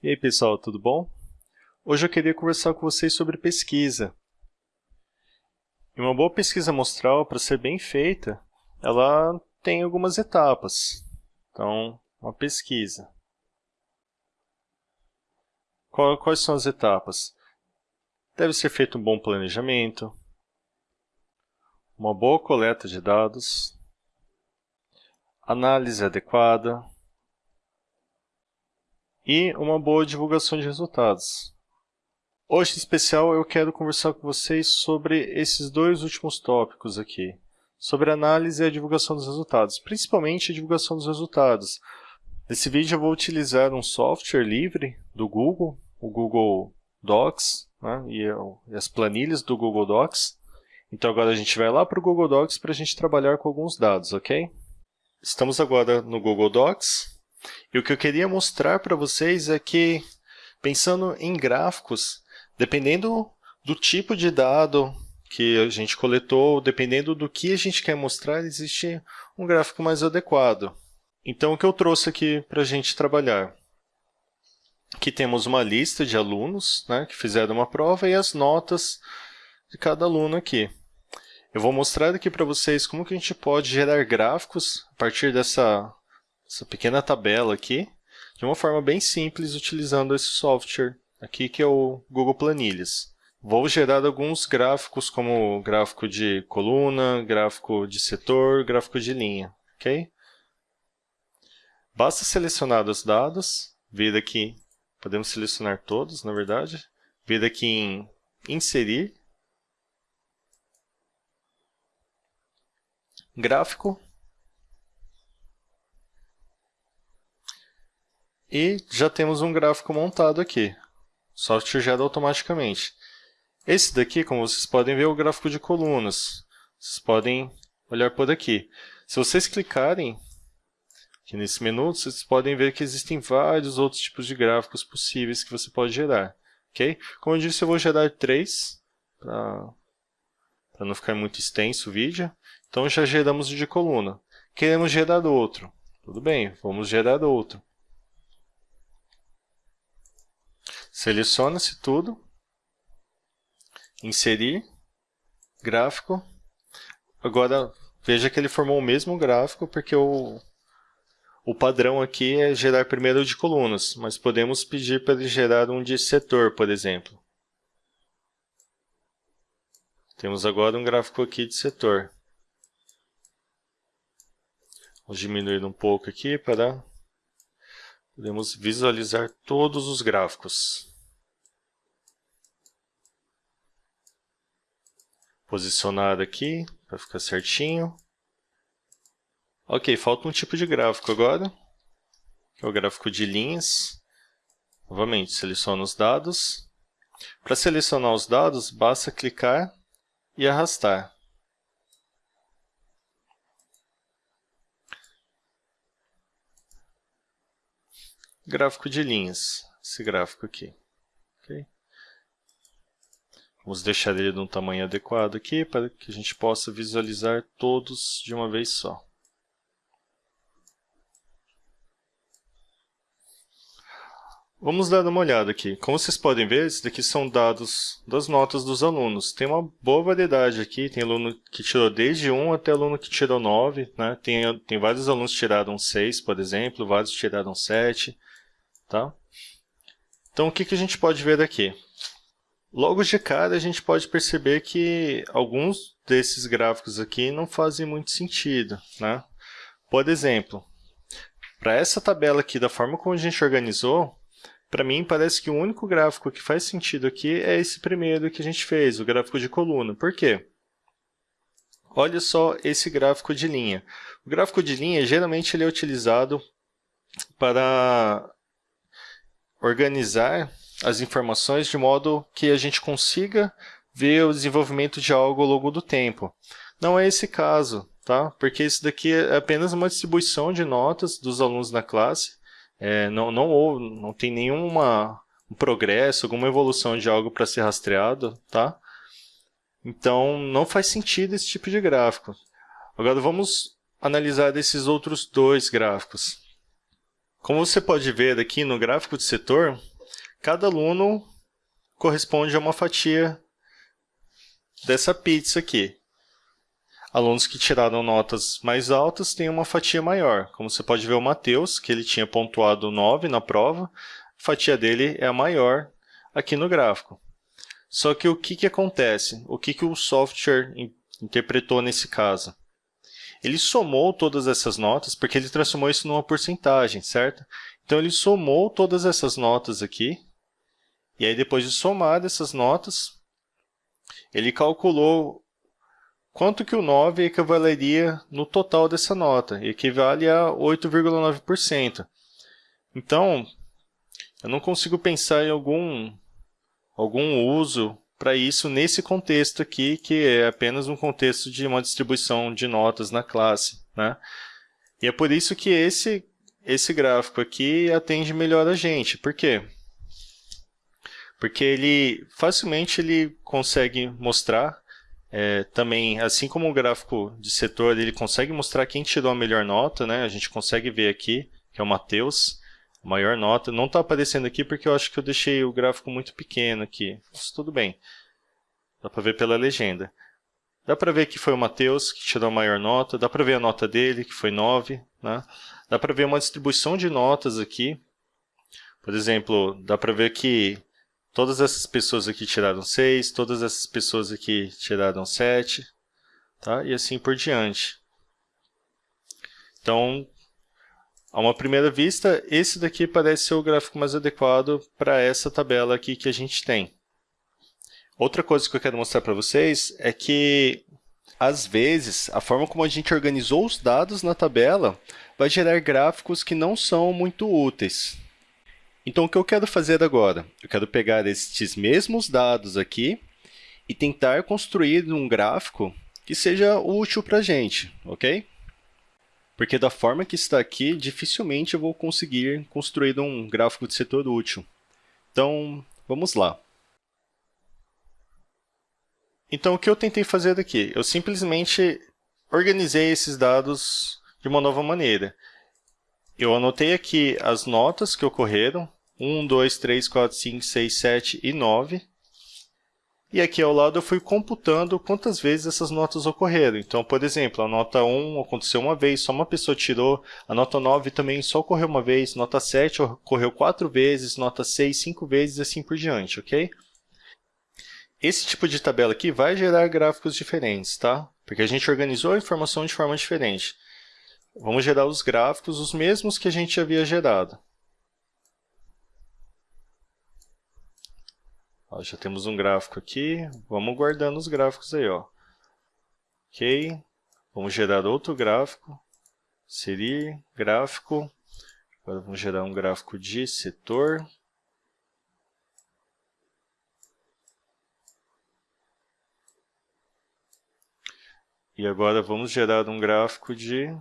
E aí pessoal, tudo bom? Hoje eu queria conversar com vocês sobre pesquisa. E uma boa pesquisa amostral, para ser bem feita, ela tem algumas etapas. Então, uma pesquisa. Quais são as etapas? Deve ser feito um bom planejamento, uma boa coleta de dados, análise adequada, e uma boa divulgação de resultados. Hoje, em especial, eu quero conversar com vocês sobre esses dois últimos tópicos aqui, sobre a análise e a divulgação dos resultados, principalmente a divulgação dos resultados. Nesse vídeo eu vou utilizar um software livre do Google, o Google Docs, né, e as planilhas do Google Docs. Então agora a gente vai lá para o Google Docs para a gente trabalhar com alguns dados, ok? Estamos agora no Google Docs, e o que eu queria mostrar para vocês é que, pensando em gráficos, dependendo do tipo de dado que a gente coletou, dependendo do que a gente quer mostrar, existe um gráfico mais adequado. Então, o que eu trouxe aqui para a gente trabalhar? Aqui temos uma lista de alunos né, que fizeram uma prova e as notas de cada aluno aqui. Eu vou mostrar aqui para vocês como que a gente pode gerar gráficos a partir dessa essa pequena tabela aqui de uma forma bem simples utilizando esse software aqui que é o Google Planilhas. Vou gerar alguns gráficos como gráfico de coluna, gráfico de setor, gráfico de linha, ok? Basta selecionar os dados, vir aqui, podemos selecionar todos, na verdade, vir aqui em inserir, gráfico, E já temos um gráfico montado aqui. O software gera automaticamente. Esse daqui, como vocês podem ver, é o gráfico de colunas. Vocês podem olhar por aqui. Se vocês clicarem aqui nesse menu, vocês podem ver que existem vários outros tipos de gráficos possíveis que você pode gerar. Okay? Como eu disse, eu vou gerar três, para não ficar muito extenso o vídeo. Então, já geramos de coluna. Queremos gerar outro. Tudo bem, vamos gerar outro. Seleciona-se tudo, inserir, gráfico. Agora, veja que ele formou o mesmo gráfico, porque o, o padrão aqui é gerar primeiro de colunas, mas podemos pedir para ele gerar um de setor, por exemplo. Temos agora um gráfico aqui de setor. Vamos diminuir um pouco aqui para podemos visualizar todos os gráficos. Posicionado aqui para ficar certinho. Ok, falta um tipo de gráfico agora, que é o gráfico de linhas. Novamente, seleciono os dados. Para selecionar os dados, basta clicar e arrastar. Gráfico de linhas, esse gráfico aqui. Vamos deixar ele num tamanho adequado aqui para que a gente possa visualizar todos de uma vez só. Vamos dar uma olhada aqui. Como vocês podem ver, esses daqui são dados das notas dos alunos. Tem uma boa variedade aqui, tem aluno que tirou desde 1 até aluno que tirou 9. Né? Tem, tem vários alunos que tiraram 6, por exemplo, vários tiraram 7. Tá? Então, o que, que a gente pode ver daqui? Logo de cara, a gente pode perceber que alguns desses gráficos aqui não fazem muito sentido. Né? Por exemplo, para essa tabela aqui, da forma como a gente organizou, para mim parece que o único gráfico que faz sentido aqui é esse primeiro que a gente fez, o gráfico de coluna. Por quê? Olha só esse gráfico de linha. O gráfico de linha, geralmente, ele é utilizado para organizar as informações de modo que a gente consiga ver o desenvolvimento de algo ao longo do tempo. Não é esse caso, tá? porque isso daqui é apenas uma distribuição de notas dos alunos na classe, é, não, não, não tem nenhuma um progresso, alguma evolução de algo para ser rastreado, tá? Então, não faz sentido esse tipo de gráfico. Agora, vamos analisar esses outros dois gráficos. Como você pode ver aqui no gráfico de setor, cada aluno corresponde a uma fatia dessa pizza aqui. Alunos que tiraram notas mais altas têm uma fatia maior. Como você pode ver o Matheus, que ele tinha pontuado 9 na prova, a fatia dele é a maior aqui no gráfico. Só que o que, que acontece? O que, que o software interpretou nesse caso? Ele somou todas essas notas, porque ele transformou isso numa porcentagem, certo? Então, ele somou todas essas notas aqui, e aí depois de somar essas notas, ele calculou quanto que o 9 equivaleria no total dessa nota, equivale a 8,9%. Então, eu não consigo pensar em algum, algum uso para isso nesse contexto aqui, que é apenas um contexto de uma distribuição de notas na classe. Né? E é por isso que esse, esse gráfico aqui atende melhor a gente. Por quê? Porque ele facilmente ele consegue mostrar é, também, assim como o gráfico de setor, ele consegue mostrar quem tirou a melhor nota, né? A gente consegue ver aqui, que é o Matheus, maior nota. Não está aparecendo aqui porque eu acho que eu deixei o gráfico muito pequeno aqui. Mas tudo bem. Dá para ver pela legenda. Dá para ver que foi o Matheus que tirou a maior nota. Dá para ver a nota dele, que foi 9. Né? Dá para ver uma distribuição de notas aqui. Por exemplo, dá para ver que todas essas pessoas aqui tiraram 6, todas essas pessoas aqui tiraram 7, tá? e assim por diante. Então, a uma primeira vista, esse daqui parece ser o gráfico mais adequado para essa tabela aqui que a gente tem. Outra coisa que eu quero mostrar para vocês é que, às vezes, a forma como a gente organizou os dados na tabela vai gerar gráficos que não são muito úteis. Então, o que eu quero fazer agora? Eu quero pegar estes mesmos dados aqui e tentar construir um gráfico que seja útil para a gente, ok? porque da forma que está aqui, dificilmente eu vou conseguir construir um gráfico de setor útil. Então, vamos lá. Então, o que eu tentei fazer aqui? Eu simplesmente organizei esses dados de uma nova maneira. Eu anotei aqui as notas que ocorreram, 1, 2, 3, 4, 5, 6, 7 e 9. E aqui ao lado eu fui computando quantas vezes essas notas ocorreram. Então, por exemplo, a nota 1 aconteceu uma vez, só uma pessoa tirou. A nota 9 também só ocorreu uma vez. Nota 7 ocorreu 4 vezes. Nota 6, 5 vezes e assim por diante, ok? Esse tipo de tabela aqui vai gerar gráficos diferentes, tá? Porque a gente organizou a informação de forma diferente. Vamos gerar os gráficos os mesmos que a gente havia gerado. Ó, já temos um gráfico aqui, vamos guardando os gráficos aí. Ó. Ok, vamos gerar outro gráfico, inserir gráfico, agora vamos gerar um gráfico de setor. E agora vamos gerar um gráfico de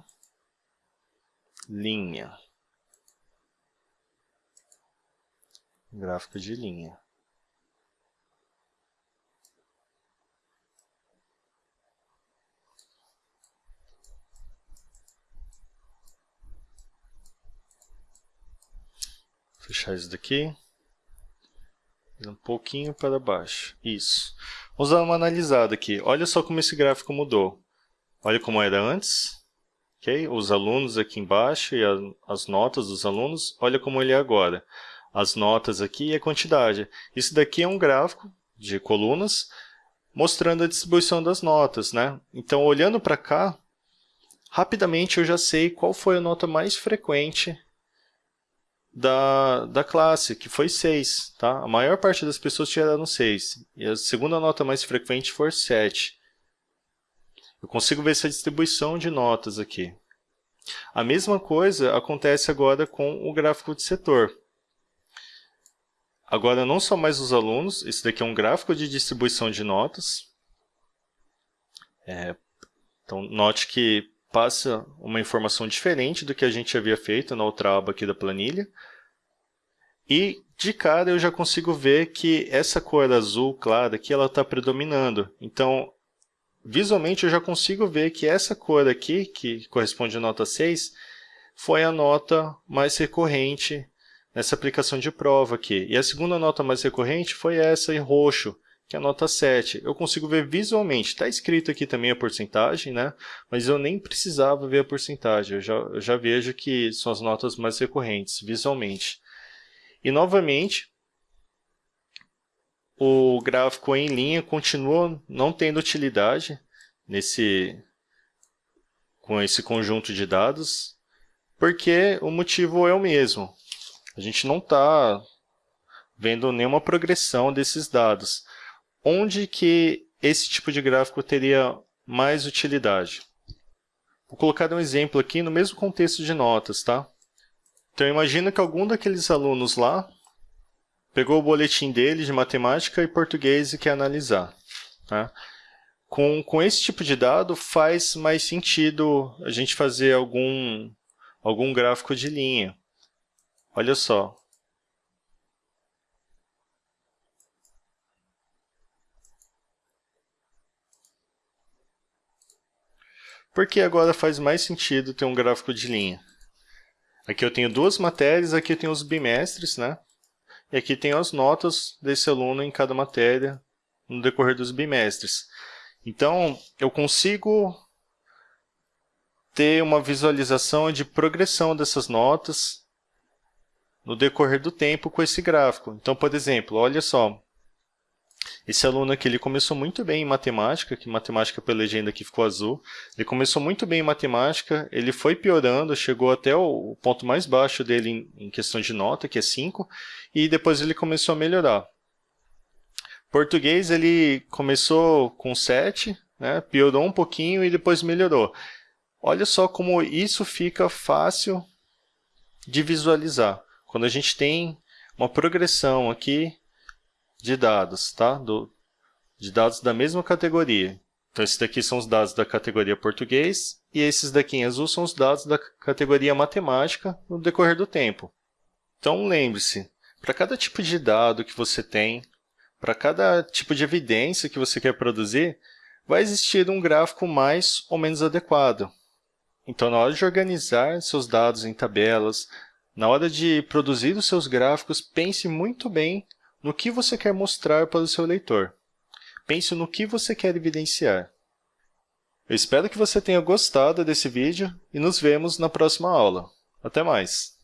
linha. gráfico de linha. Fechar isso daqui. Um pouquinho para baixo. Isso. Vamos dar uma analisada aqui. Olha só como esse gráfico mudou. Olha como era antes. Okay? Os alunos aqui embaixo e a, as notas dos alunos. Olha como ele é agora. As notas aqui e a quantidade. Isso daqui é um gráfico de colunas mostrando a distribuição das notas. Né? Então, olhando para cá, rapidamente eu já sei qual foi a nota mais frequente da, da classe, que foi 6. Tá? A maior parte das pessoas tiraram 6. E a segunda nota mais frequente foi 7. Eu consigo ver essa distribuição de notas aqui. A mesma coisa acontece agora com o gráfico de setor. Agora, não são mais os alunos, esse daqui é um gráfico de distribuição de notas. É, então, note que passa uma informação diferente do que a gente havia feito na outra aba aqui da planilha. E, de cara, eu já consigo ver que essa cor azul clara aqui está predominando. Então, visualmente, eu já consigo ver que essa cor aqui, que corresponde à nota 6, foi a nota mais recorrente nessa aplicação de prova aqui. E a segunda nota mais recorrente foi essa em roxo, que é a nota 7. Eu consigo ver visualmente, está escrito aqui também a porcentagem, né? mas eu nem precisava ver a porcentagem, eu já, eu já vejo que são as notas mais recorrentes visualmente. E novamente, o gráfico em linha continua não tendo utilidade nesse, com esse conjunto de dados, porque o motivo é o mesmo. A gente não está vendo nenhuma progressão desses dados. Onde que esse tipo de gráfico teria mais utilidade? Vou colocar um exemplo aqui no mesmo contexto de notas, tá? Então, imagina que algum daqueles alunos lá pegou o boletim dele de matemática e português e quer analisar. Tá? Com, com esse tipo de dado, faz mais sentido a gente fazer algum, algum gráfico de linha. Olha só. Por que agora faz mais sentido ter um gráfico de linha? Aqui eu tenho duas matérias, aqui eu tenho os bimestres, né? E aqui tem as notas desse aluno em cada matéria no decorrer dos bimestres. Então, eu consigo ter uma visualização de progressão dessas notas no decorrer do tempo com esse gráfico. Então, por exemplo, olha só, esse aluno aqui ele começou muito bem em matemática, que matemática pela legenda aqui ficou azul. Ele começou muito bem em matemática, ele foi piorando, chegou até o ponto mais baixo dele em, questão de nota, que é 5, e depois ele começou a melhorar. Português ele começou com 7, né, piorou um pouquinho e depois melhorou. Olha só como isso fica fácil de visualizar. Quando a gente tem uma progressão aqui de dados, tá? Do, de dados da mesma categoria. Então, esses daqui são os dados da categoria português e esses daqui em azul são os dados da categoria matemática no decorrer do tempo. Então, lembre-se, para cada tipo de dado que você tem, para cada tipo de evidência que você quer produzir, vai existir um gráfico mais ou menos adequado. Então, na hora de organizar seus dados em tabelas, na hora de produzir os seus gráficos, pense muito bem no que você quer mostrar para o seu leitor. Pense no que você quer evidenciar. Eu espero que você tenha gostado desse vídeo e nos vemos na próxima aula. Até mais!